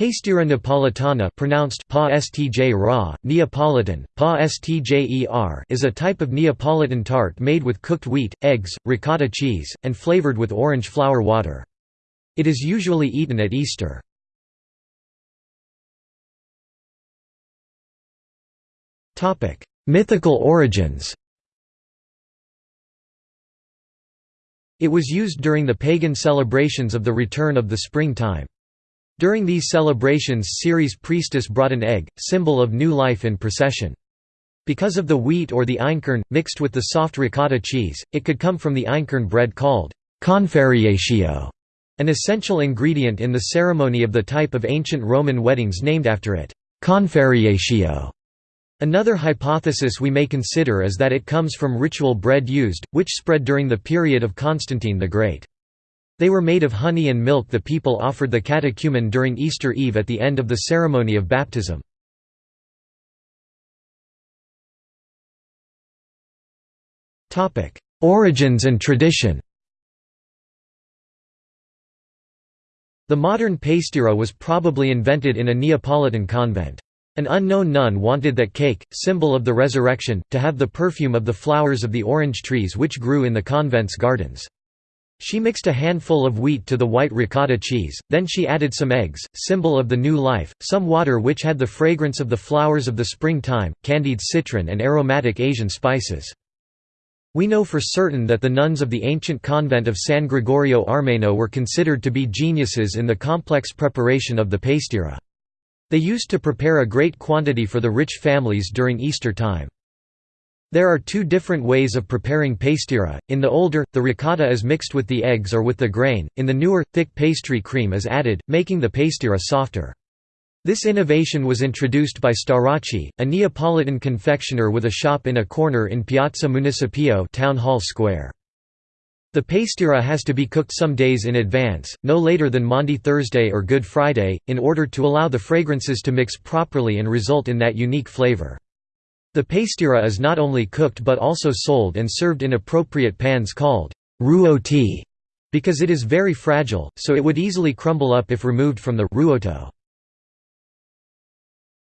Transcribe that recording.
Pastiera napolitana pronounced pa stj ra, Neapolitan, pa stjer is a type of Neapolitan tart made with cooked wheat, eggs, ricotta cheese, and flavored with orange flower water. It is usually eaten at Easter. Mythical origins It was used during the pagan celebrations of the return of the springtime. During these celebrations Ceres priestess brought an egg, symbol of new life in procession. Because of the wheat or the einkorn, mixed with the soft ricotta cheese, it could come from the einkorn bread called confarreatio, an essential ingredient in the ceremony of the type of ancient Roman weddings named after it, confarreatio. Another hypothesis we may consider is that it comes from ritual bread used, which spread during the period of Constantine the Great. They were made of honey and milk the people offered the catechumen during Easter Eve at the end of the ceremony of baptism. Origins and tradition The modern pastiera was probably invented in a Neapolitan convent. An unknown nun wanted that cake, symbol of the resurrection, to have the perfume of the flowers of the orange trees which grew in the convent's gardens. She mixed a handful of wheat to the white ricotta cheese, then she added some eggs, symbol of the new life, some water which had the fragrance of the flowers of the springtime, candied citron and aromatic Asian spices. We know for certain that the nuns of the ancient convent of San Gregorio Armeno were considered to be geniuses in the complex preparation of the pastiera. They used to prepare a great quantity for the rich families during Easter time. There are two different ways of preparing pastiera. In the older, the ricotta is mixed with the eggs or with the grain, in the newer, thick pastry cream is added, making the pastiera softer. This innovation was introduced by Starace, a Neapolitan confectioner with a shop in a corner in Piazza Municipio Town Hall Square. The pastiera has to be cooked some days in advance, no later than Maundy Thursday or Good Friday, in order to allow the fragrances to mix properly and result in that unique flavor. The pastiera is not only cooked but also sold and served in appropriate pans called ruoti because it is very fragile, so it would easily crumble up if removed from the ruoto.